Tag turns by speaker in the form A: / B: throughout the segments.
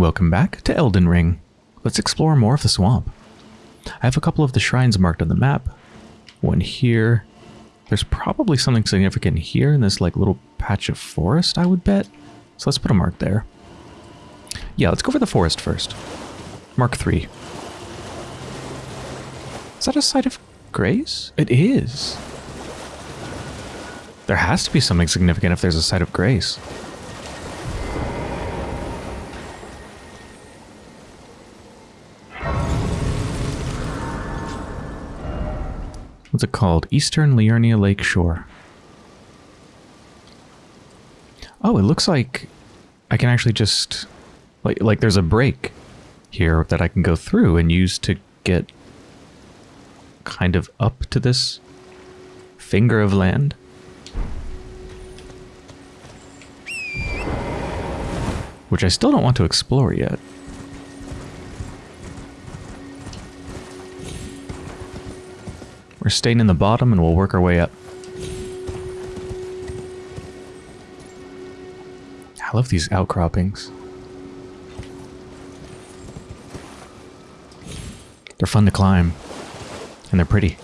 A: Welcome back to Elden Ring. Let's explore more of the swamp. I have a couple of the shrines marked on the map. One here. There's probably something significant here in this like little patch of forest, I would bet. So let's put a mark there. Yeah, let's go for the forest first. Mark 3. Is that a site of grace? It is. There has to be something significant if there's a site of grace. What's it called? Eastern Liurnia Lake Shore. Oh, it looks like I can actually just like like there's a break here that I can go through and use to get kind of up to this finger of land. Which I still don't want to explore yet. We're staying in the bottom and we'll work our way up. I love these outcroppings. They're fun to climb. And they're pretty.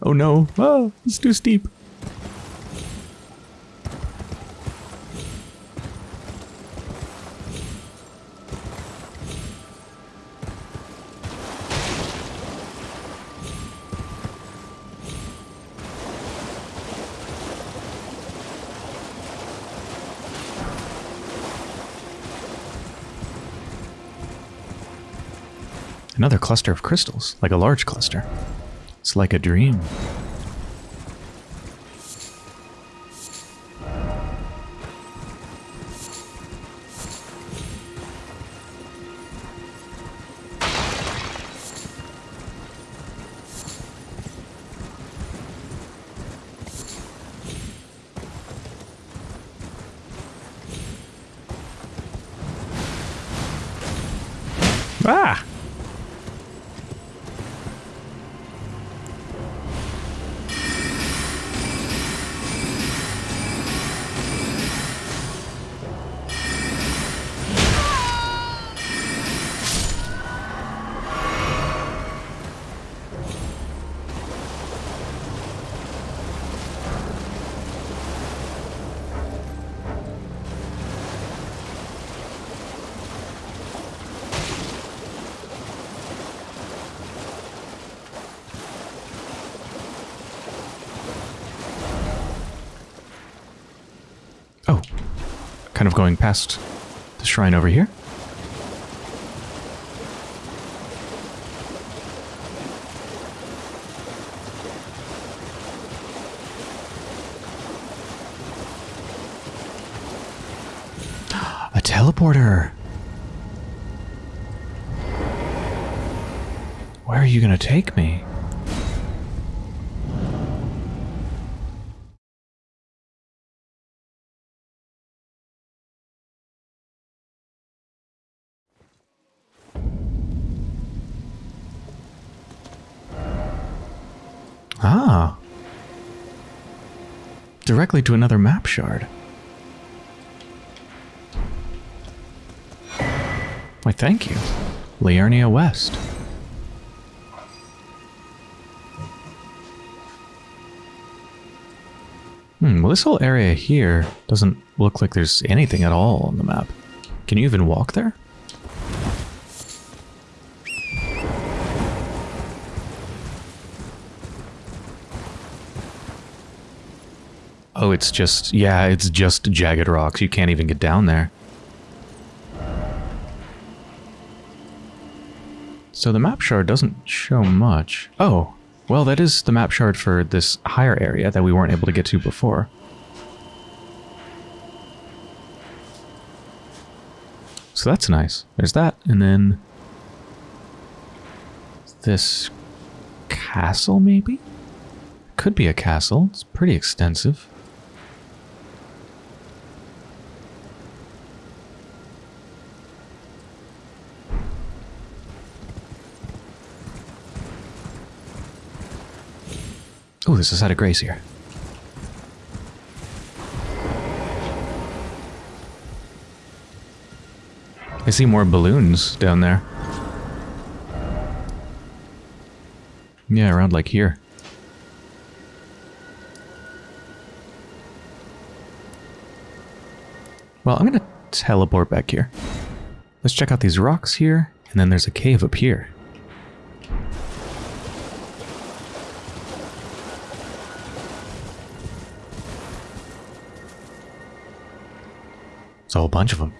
A: Oh no. Oh, it's too steep. Another cluster of crystals, like a large cluster. It's like a dream. Kind of going past the shrine over here. A teleporter. Where are you going to take me? Directly to another map shard. Why, thank you. Liurnia West. Hmm, well this whole area here doesn't look like there's anything at all on the map. Can you even walk there? Oh, it's just, yeah, it's just jagged rocks. You can't even get down there. So the map shard doesn't show much. Oh, well, that is the map shard for this higher area that we weren't able to get to before. So that's nice. There's that, and then this castle, maybe? Could be a castle. It's pretty extensive. there's a side of grace here. I see more balloons down there. Yeah, around like here. Well, I'm gonna teleport back here. Let's check out these rocks here, and then there's a cave up here. Whole bunch of them.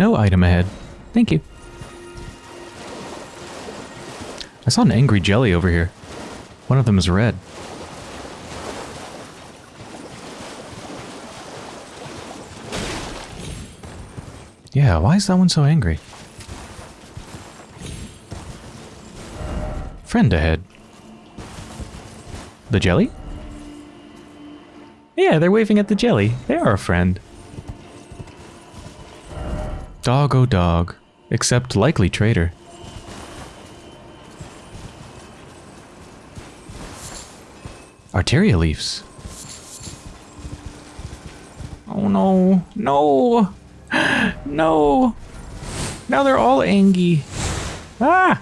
A: No item ahead. Thank you. I saw an angry jelly over here. One of them is red. Yeah, why is that one so angry? Friend ahead. The jelly? Yeah, they're waving at the jelly. They are a friend. Dog oh dog. Except likely traitor. Arteria leaves. Oh no. No. No. Now they're all angry. Ah!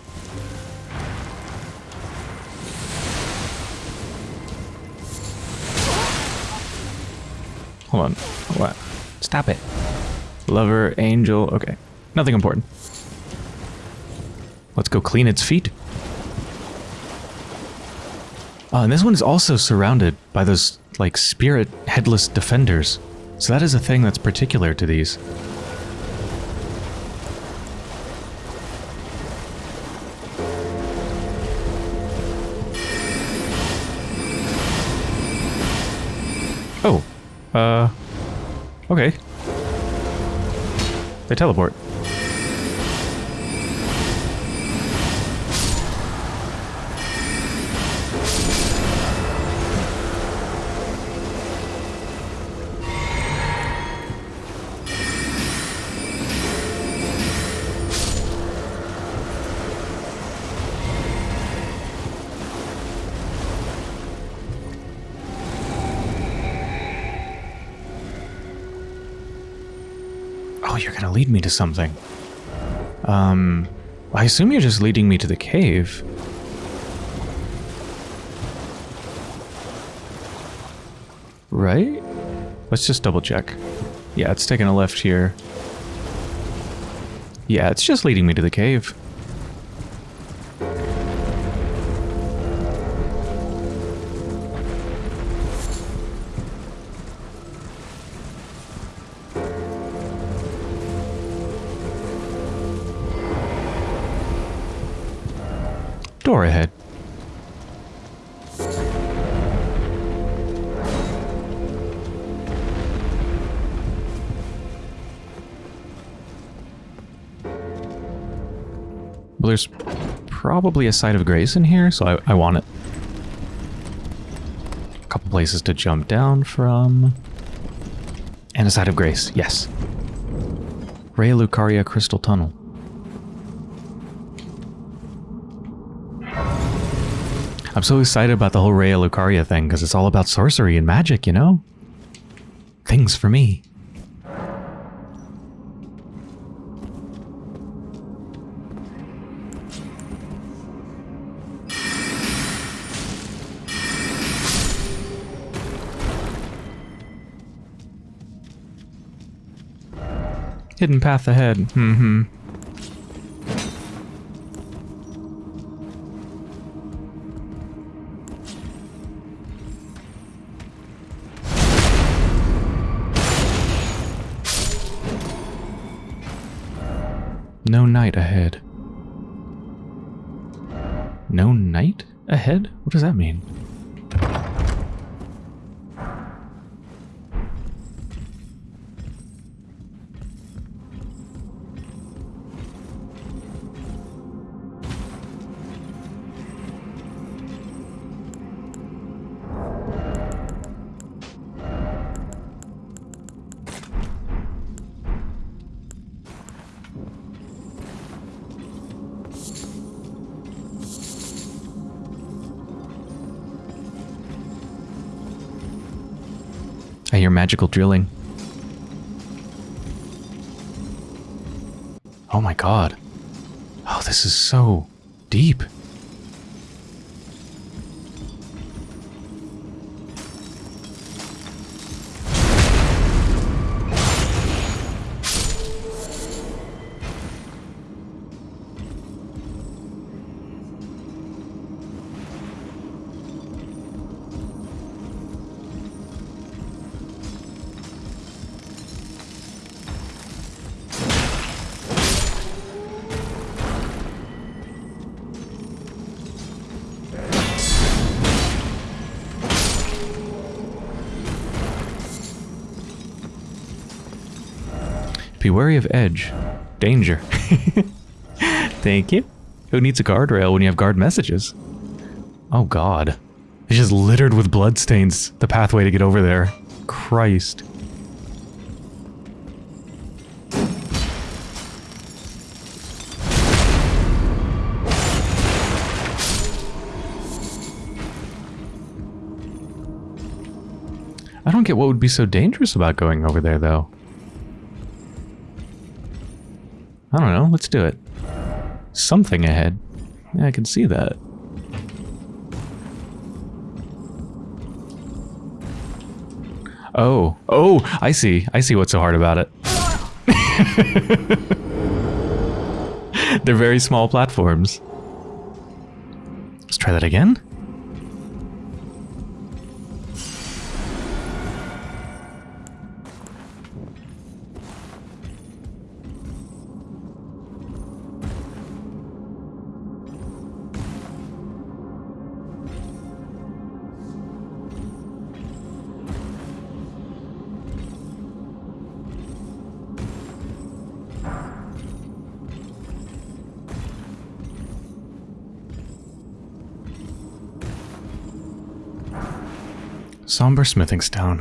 A: Hold on. What? Stop it. Lover, angel. Okay. Nothing important. Let's go clean its feet. Oh, and this one is also surrounded by those, like, spirit headless defenders. So that is a thing that's particular to these. Oh. Uh... Okay. They teleport. You're gonna lead me to something. Um, I assume you're just leading me to the cave. Right? Let's just double check. Yeah, it's taking a left here. Yeah, it's just leading me to the cave. Probably a site of grace in here, so I, I want it. A couple places to jump down from. And a side of grace, yes. Raya Lucaria Crystal Tunnel. I'm so excited about the whole Raya Lucaria thing because it's all about sorcery and magic, you know? Things for me. Hidden path ahead. Mm-hmm. No knight ahead. No knight ahead? What does that mean? Magical drilling. Oh my god. Oh, this is so deep. Be wary of edge. Danger. Thank you. Who needs a guardrail when you have guard messages? Oh god. It's just littered with bloodstains, the pathway to get over there. Christ. I don't get what would be so dangerous about going over there, though. I don't know. Let's do it. Something ahead. Yeah, I can see that. Oh. Oh, I see. I see what's so hard about it. They're very small platforms. Let's try that again. Somber smithing stone.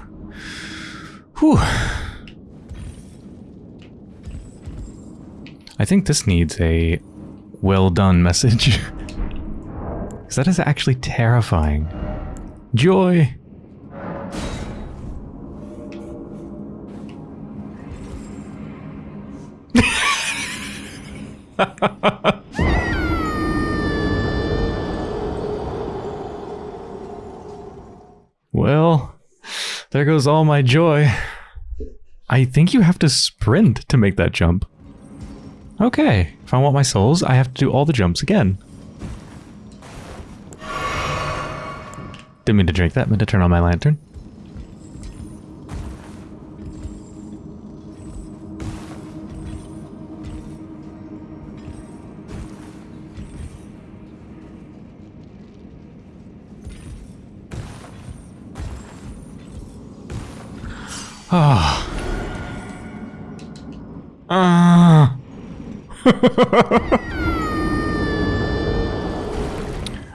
A: Whew. I think this needs a well done message. Because that is actually terrifying. Joy! Goes all my joy. I think you have to sprint to make that jump. Okay, if I want my souls, I have to do all the jumps again. Didn't mean to drink that, meant to turn on my lantern.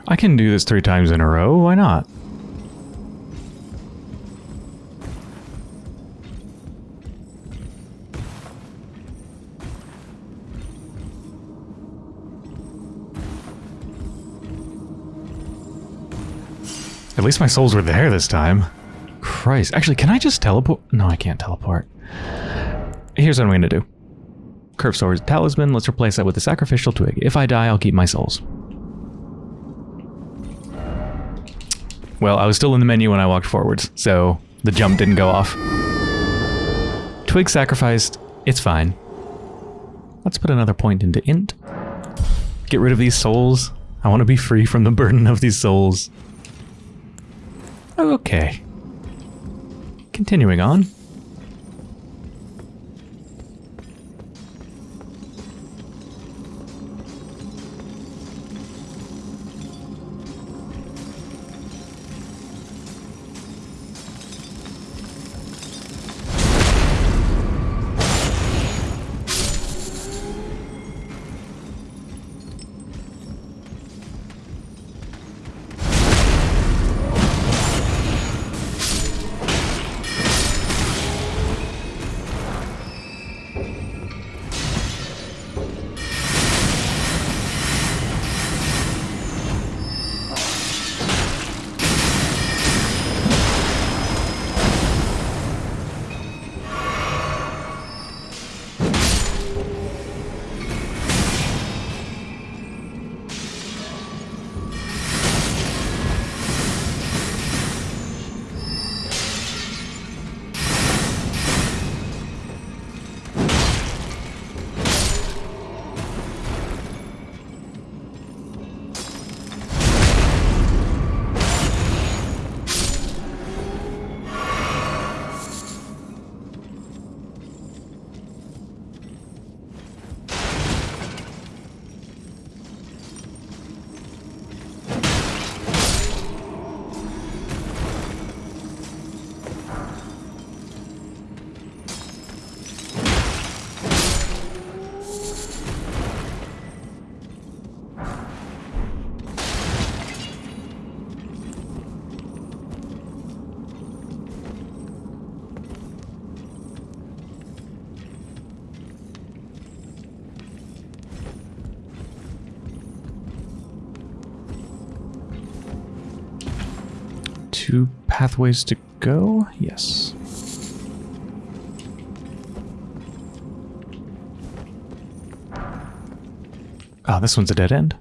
A: I can do this three times in a row, why not? At least my souls were there this time. Christ. Actually, can I just teleport? No, I can't teleport. Here's what I'm going to do. Curve Sword Talisman, let's replace that with the Sacrificial Twig. If I die, I'll keep my souls. Well, I was still in the menu when I walked forwards, so the jump didn't go off. Twig sacrificed, it's fine. Let's put another point into int. Get rid of these souls. I want to be free from the burden of these souls. Okay. Continuing on. Pathways to go? Yes. Ah, this one's a dead end.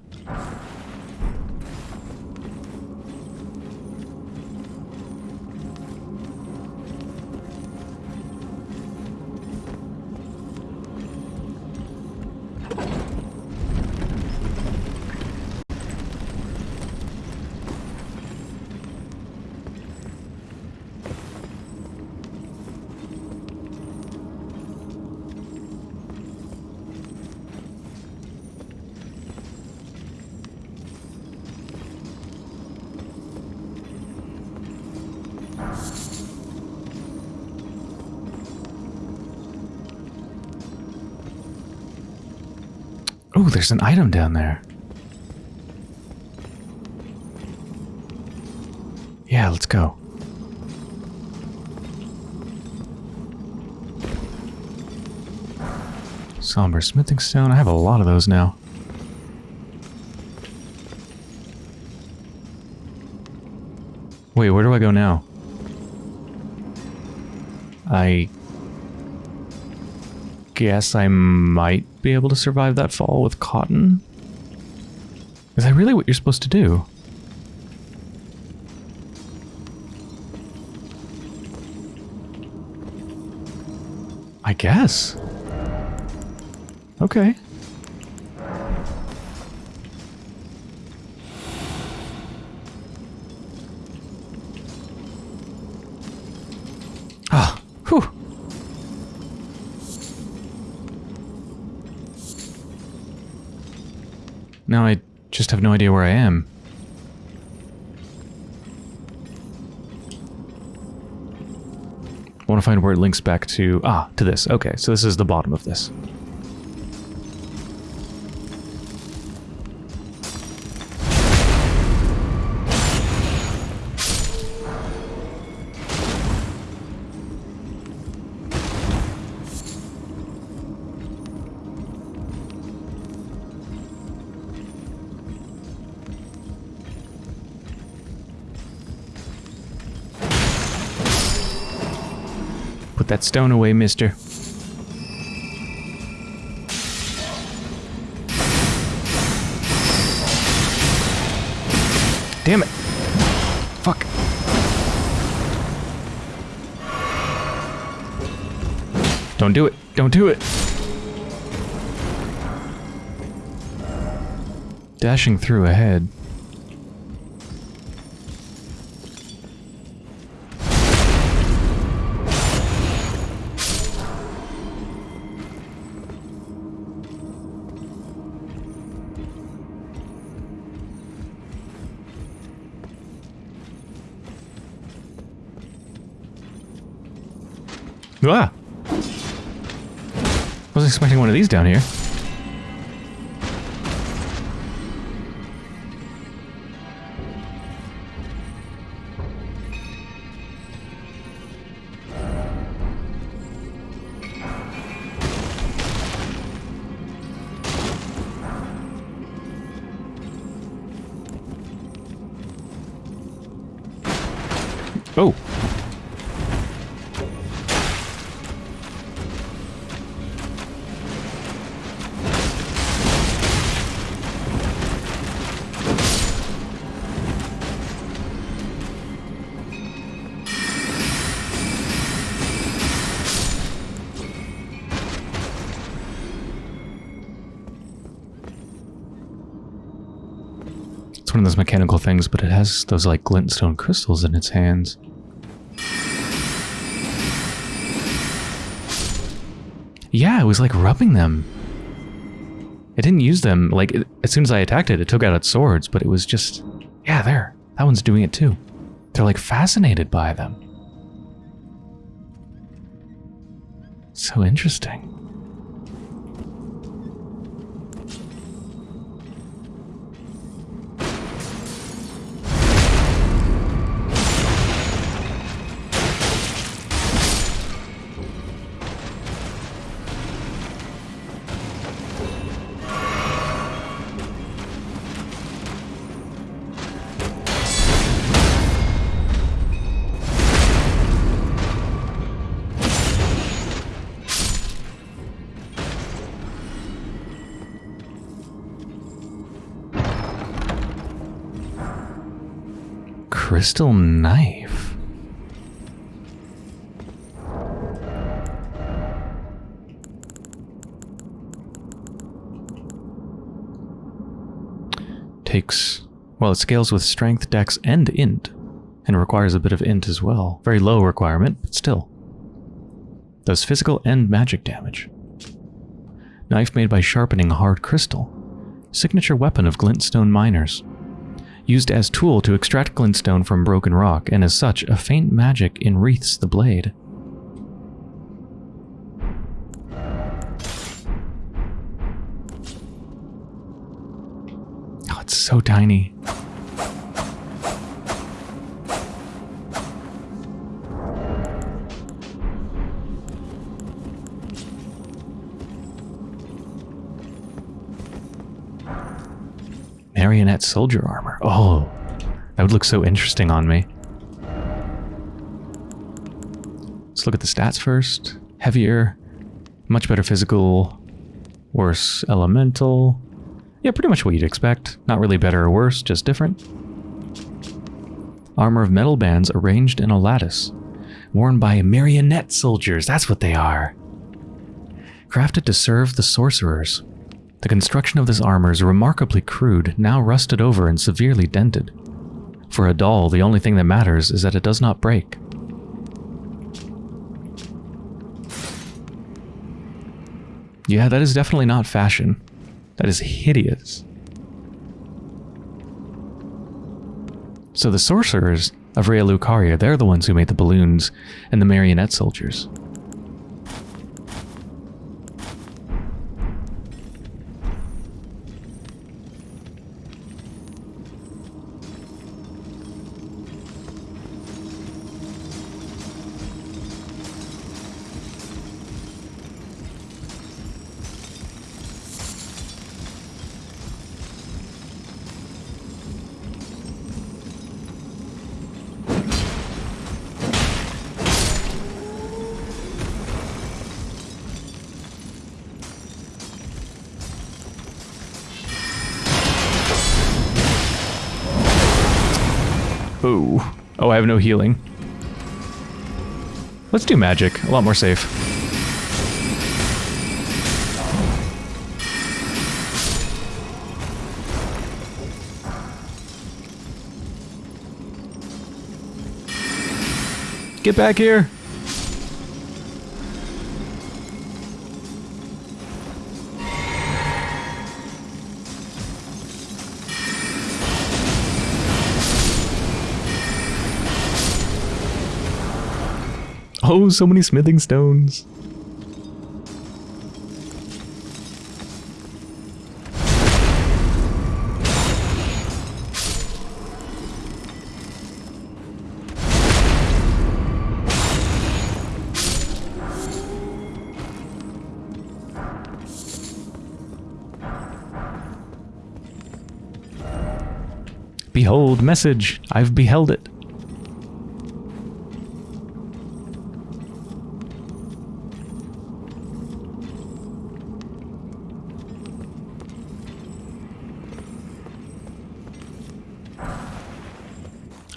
A: There's an item down there. Yeah, let's go. Somber smithing stone. I have a lot of those now. Wait, where do I go now? I guess I might be able to survive that fall with cotton. Is that really what you're supposed to do? I guess. Okay. Now I just have no idea where I am. I want to find where it links back to... Ah, to this. Okay, so this is the bottom of this. Stone away, mister. Damn it. Fuck. Don't do it. Don't do it. Dashing through ahead. Down here. Those mechanical things, but it has those like glintstone crystals in its hands. Yeah, it was like rubbing them. It didn't use them, like, it, as soon as I attacked it, it took out its swords, but it was just... Yeah, there. That one's doing it too. They're like fascinated by them. So interesting. Crystal knife. Takes, well, it scales with strength, dex, and int, and requires a bit of int as well. Very low requirement, but still. Does physical and magic damage. Knife made by sharpening hard crystal. Signature weapon of glintstone miners used as tool to extract glintstone from broken rock, and as such, a faint magic enwreaths the blade. Oh, it's so tiny. Marionette soldier armor. Oh, that would look so interesting on me. Let's look at the stats first. Heavier, much better physical, worse elemental. Yeah, pretty much what you'd expect. Not really better or worse, just different. Armor of metal bands arranged in a lattice. Worn by marionette soldiers, that's what they are. Crafted to serve the sorcerers. The construction of this armor is remarkably crude, now rusted over and severely dented. For a doll, the only thing that matters is that it does not break. Yeah, that is definitely not fashion. That is hideous. So the sorcerers of Raya Lucaria, they're the ones who made the balloons and the marionette soldiers. Healing. Let's do magic. A lot more safe. Get back here! Oh, so many smithing stones. Behold, message. I've beheld it.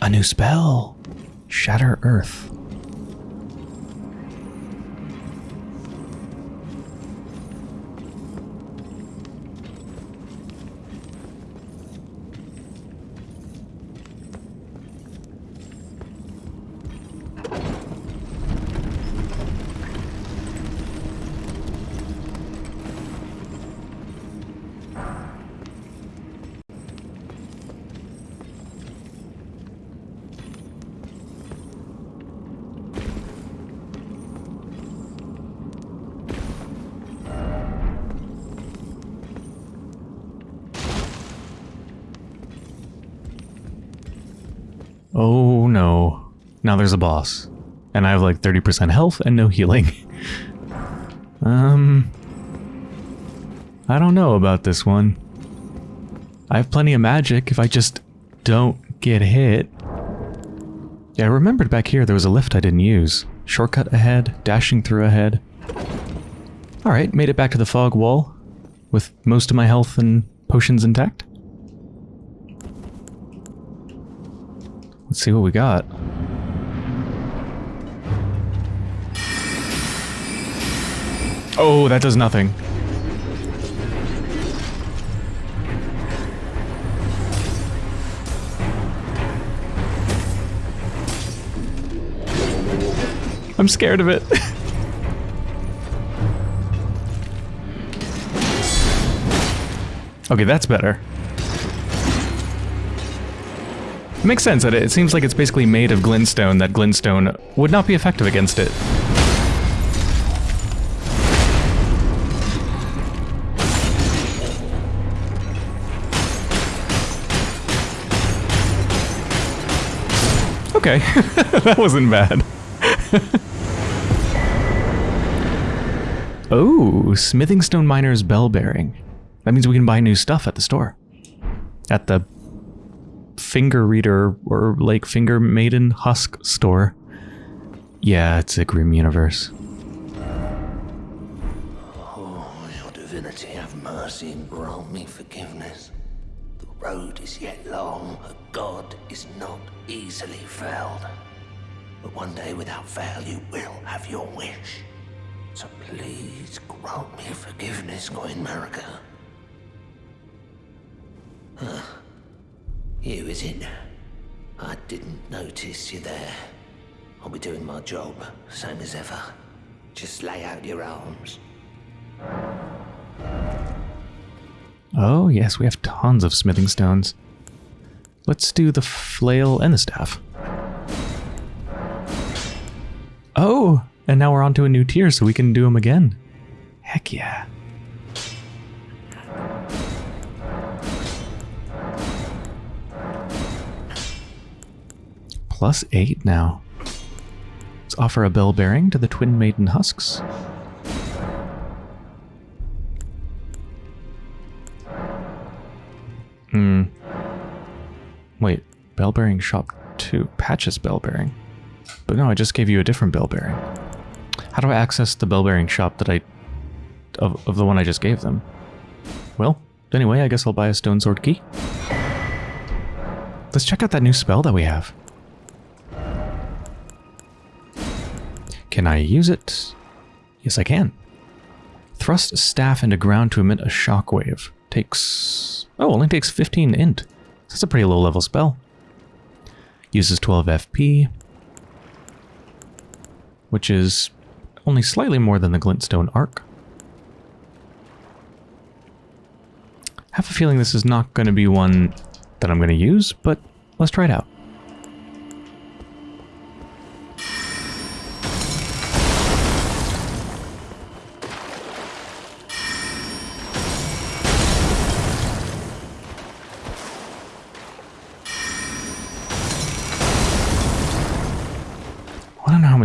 A: A new spell. Shatter Earth. Oh no. Now there's a boss. And I have like 30% health and no healing. um... I don't know about this one. I have plenty of magic if I just don't get hit. Yeah, I remembered back here there was a lift I didn't use. Shortcut ahead, dashing through ahead. Alright, made it back to the fog wall with most of my health and potions intact. Let's see what we got. Oh, that does nothing. I'm scared of it. okay, that's better. Makes sense that it, seems like it's basically made of glintstone, that glintstone would not be effective against it. Okay, that wasn't bad. oh, Smithing Stone Miner's Bell Bearing. That means we can buy new stuff at the store. At the Finger Reader or like Finger Maiden Husk store. Yeah, it's a grim universe.
B: Oh, your divinity, have mercy and grant me forgiveness. The road is yet long, a god is not easily felled. But one day, without fail, you will have your wish. So please grant me forgiveness, Queen Marika. Huh. You, is it? I didn't notice you there. I'll be doing my job, same as ever. Just lay out your arms.
A: Oh, yes, we have tons of smithing stones. Let's do the flail and the staff. Oh, and now we're on to a new tier so we can do them again. Heck yeah. Plus eight now. Let's offer a bell bearing to the twin maiden husks. Hmm. Wait, bell bearing shop 2. Patches bell bearing. But no, I just gave you a different bell bearing. How do I access the bell bearing shop that I... Of, of the one I just gave them? Well, anyway, I guess I'll buy a stone sword key. Let's check out that new spell that we have. Can I use it? Yes, I can. Thrust staff into ground to emit a shockwave. Takes... Oh, only takes 15 int. That's a pretty low level spell. Uses 12 FP. Which is only slightly more than the Glintstone Arc. have a feeling this is not going to be one that I'm going to use, but let's try it out.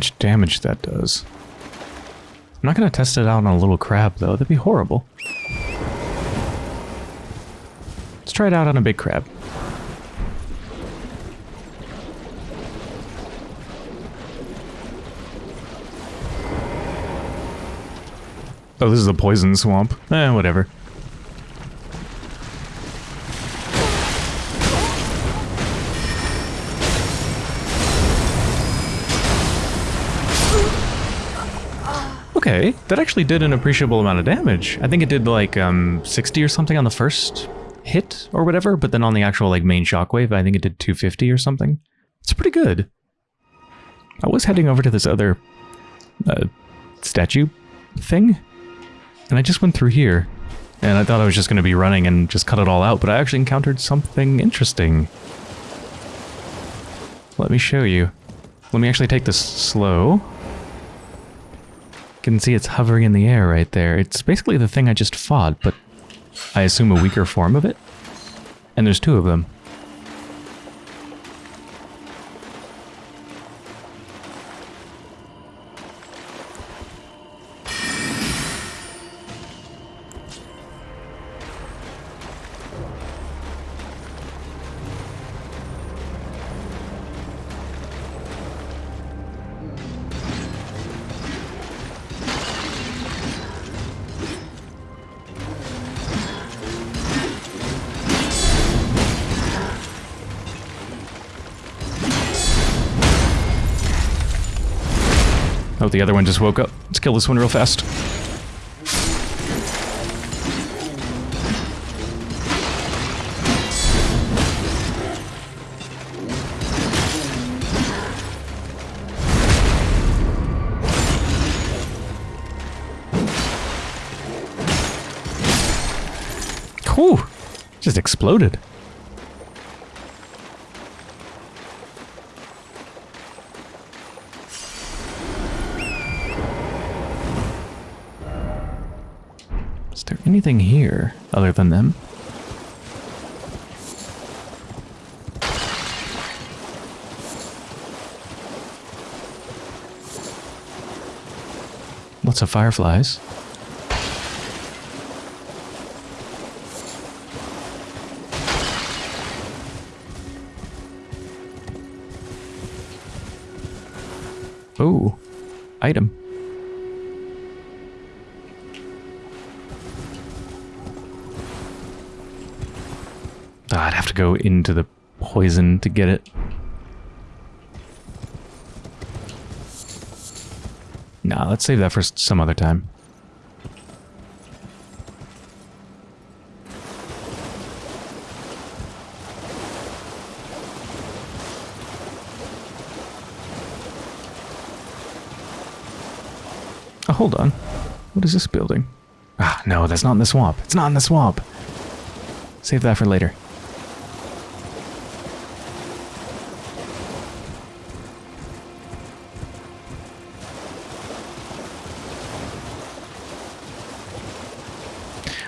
A: Much damage that does. I'm not going to test it out on a little crab, though. That'd be horrible. Let's try it out on a big crab. Oh, this is a poison swamp. Eh, whatever. Okay, that actually did an appreciable amount of damage. I think it did like um, 60 or something on the first hit or whatever, but then on the actual like main shockwave, I think it did 250 or something. It's pretty good. I was heading over to this other uh, statue thing, and I just went through here, and I thought I was just going to be running and just cut it all out, but I actually encountered something interesting. Let me show you. Let me actually take this slow. Can see it's hovering in the air right there. It's basically the thing I just fought, but I assume a weaker form of it. And there's two of them. The other one just woke up. Let's kill this one real fast. Whew! Just exploded. Is there anything here other than them? Lots of fireflies. Oh, item. To go into the poison to get it. Nah, let's save that for some other time. Oh, hold on. What is this building? Ah, no, that's not in the swamp. It's not in the swamp. Save that for later.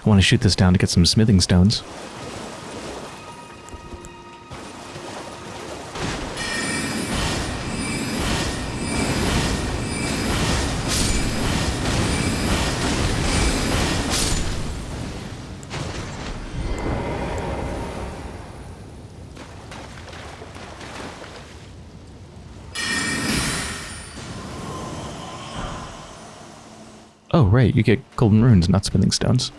A: I want to shoot this down to get some smithing stones. Oh, right, you get golden runes, not smithing stones.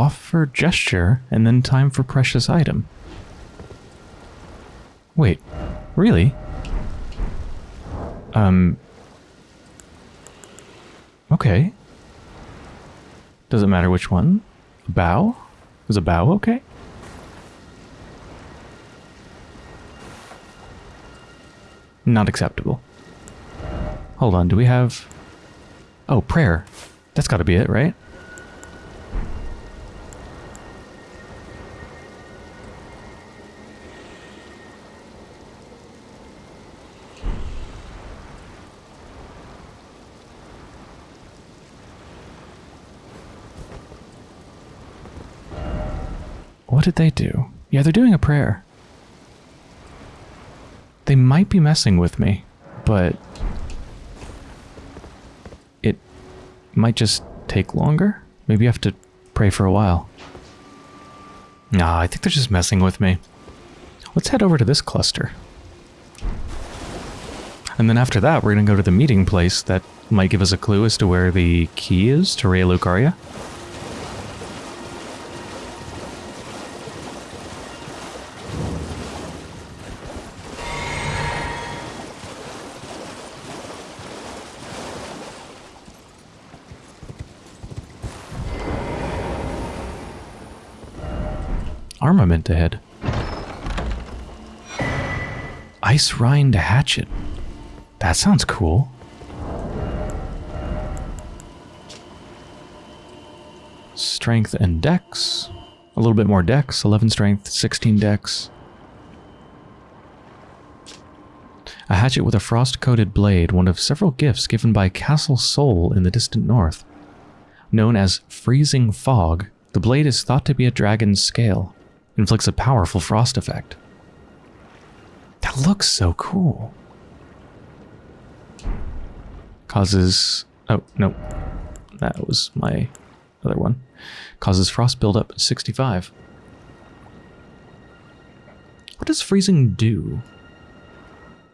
A: Offer gesture and then time for precious item. Wait, really? Um. Okay. Does it matter which one? A bow? Is a bow okay? Not acceptable. Hold on, do we have... Oh, prayer. That's gotta be it, right? What did they do? Yeah, they're doing a prayer. They might be messing with me, but it might just take longer. Maybe I have to pray for a while. Nah, I think they're just messing with me. Let's head over to this cluster. And then after that, we're going to go to the meeting place that might give us a clue as to where the key is to Raya Lucaria. Armament ahead. Icerind Hatchet. That sounds cool. Strength and dex. A little bit more dex. 11 strength, 16 dex. A hatchet with a frost-coated blade, one of several gifts given by Castle Sol in the distant north. Known as Freezing Fog, the blade is thought to be a dragon's scale. Inflicts a powerful frost effect. That looks so cool. Causes... Oh, no. That was my other one. Causes frost buildup at 65. What does freezing do?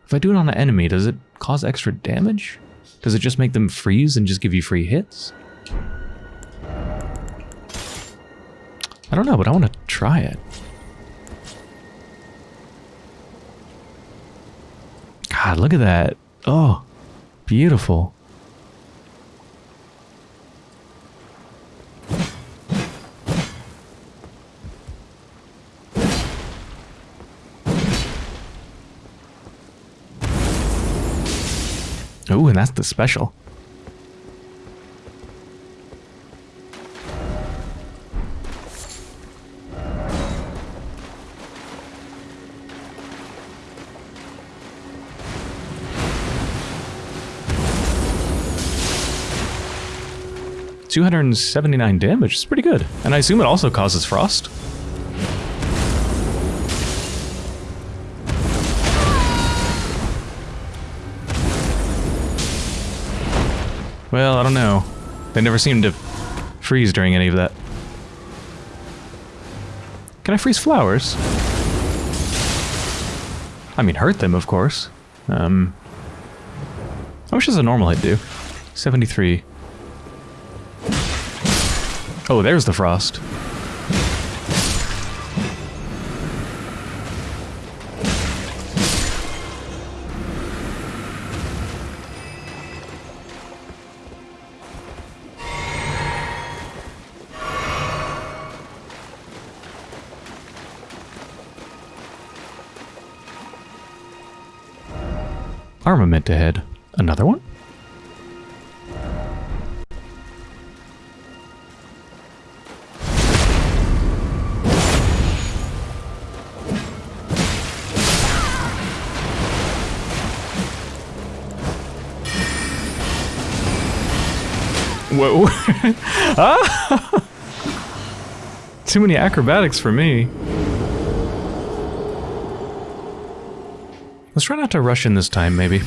A: If I do it on an enemy, does it cause extra damage? Does it just make them freeze and just give you free hits? I don't know, but I want to try it. God, look at that. Oh, beautiful. Oh, and that's the special. Two hundred and seventy-nine damage. It's pretty good, and I assume it also causes frost. Well, I don't know. They never seem to freeze during any of that. Can I freeze flowers? I mean, hurt them, of course. Um, how much does a normal hit do? 73. Oh, there's the frost. Armament ahead. Another one? Too many acrobatics for me. Let's try not to rush in this time, maybe.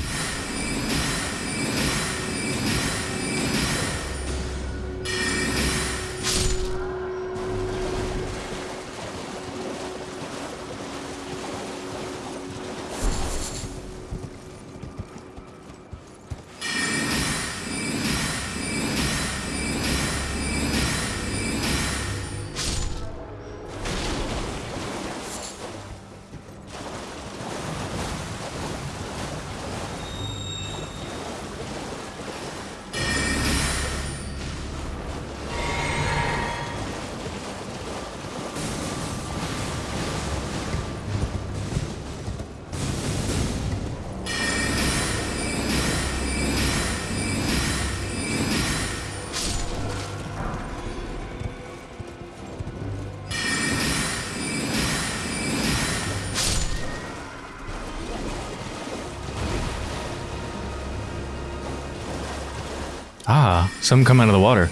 A: Ah, some come out of the water.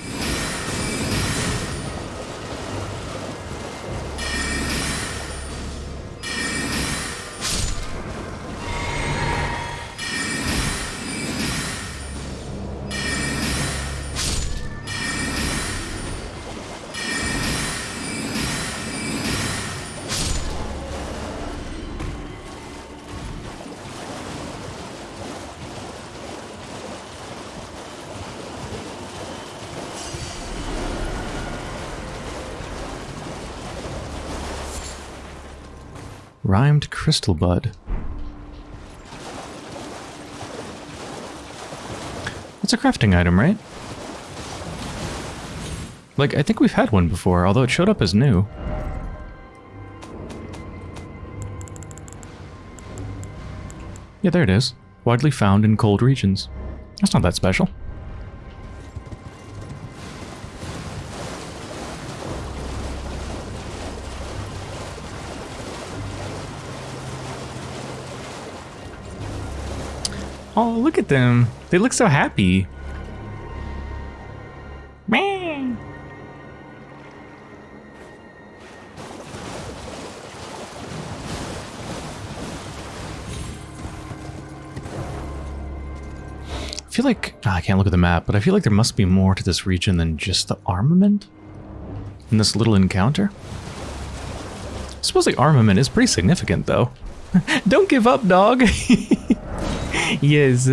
A: Crystal bud. It's a crafting item, right? Like, I think we've had one before, although it showed up as new. Yeah, there it is. Widely found in cold regions. That's not that special. Oh, look at them. They look so happy. Man. I feel like ah, I can't look at the map, but I feel like there must be more to this region than just the armament in this little encounter. I suppose the armament is pretty significant, though. Don't give up, dog. yes.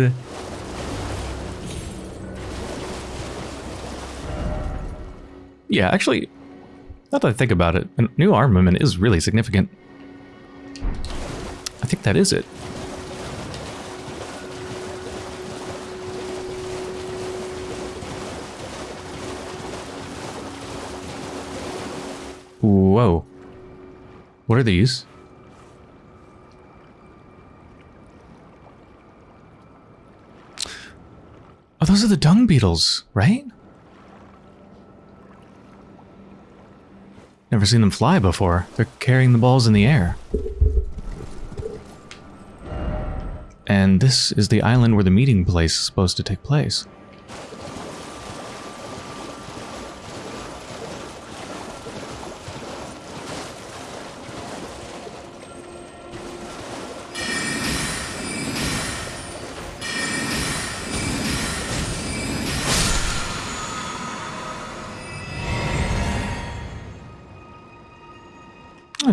A: Yeah, actually, now that I think about it, a new armament is really significant. I think that is it. Whoa. What are these? Those are the dung beetles, right? Never seen them fly before. They're carrying the balls in the air. And this is the island where the meeting place is supposed to take place.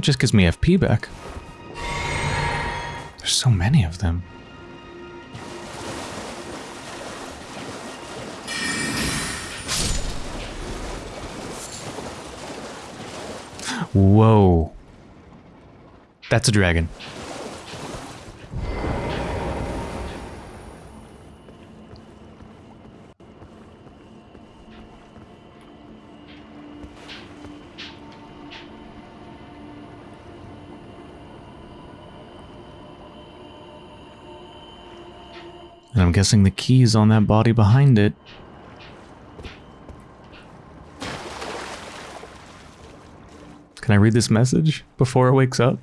A: It just gives me FP back. There's so many of them. Whoa. That's a dragon. Guessing the key's on that body behind it. Can I read this message before it wakes up?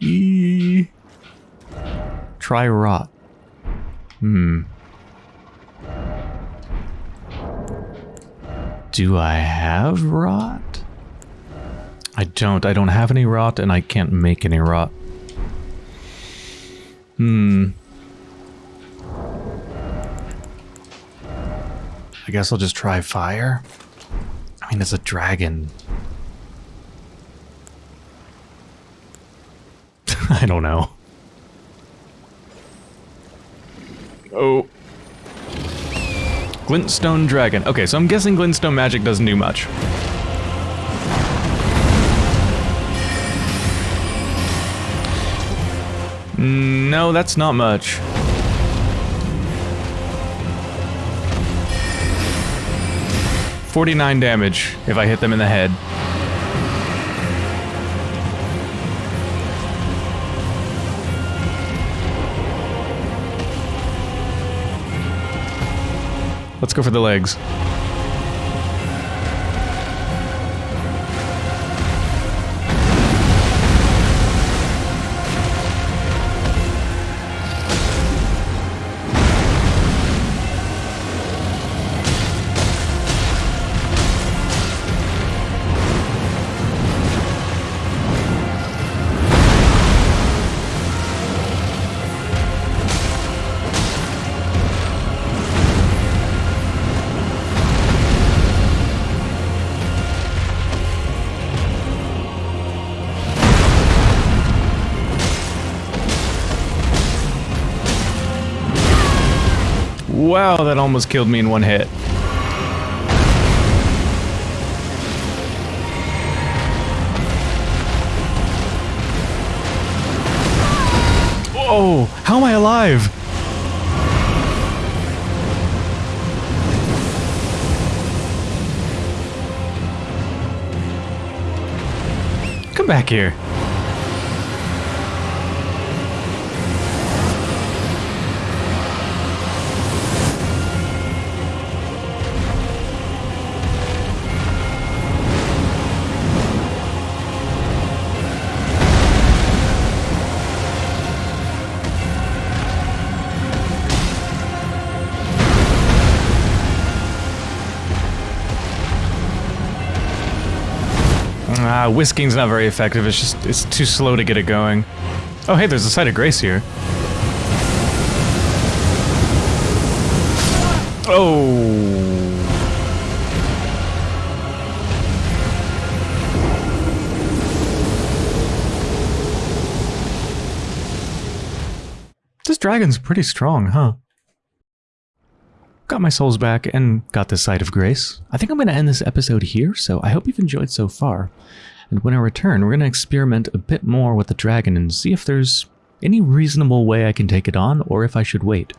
A: E Try rot. Hmm. Do I have rot? I don't. I don't have any rot and I can't make any rot. Hmm. I guess I'll just try fire. I mean, it's a dragon. I don't know. Oh. Glintstone dragon. Okay, so I'm guessing glintstone magic doesn't do much. Mm, no, that's not much. Forty-nine damage if I hit them in the head. Let's go for the legs. Wow, that almost killed me in one hit. Oh, how am I alive? Come back here. Whisking's not very effective. It's just, it's too slow to get it going. Oh, hey, there's a site of grace here. Oh. This dragon's pretty strong, huh? Got my souls back and got the site of grace. I think I'm going to end this episode here, so I hope you've enjoyed so far. And when I return, we're going to experiment a bit more with the dragon and see if there's any reasonable way I can take it on or if I should wait.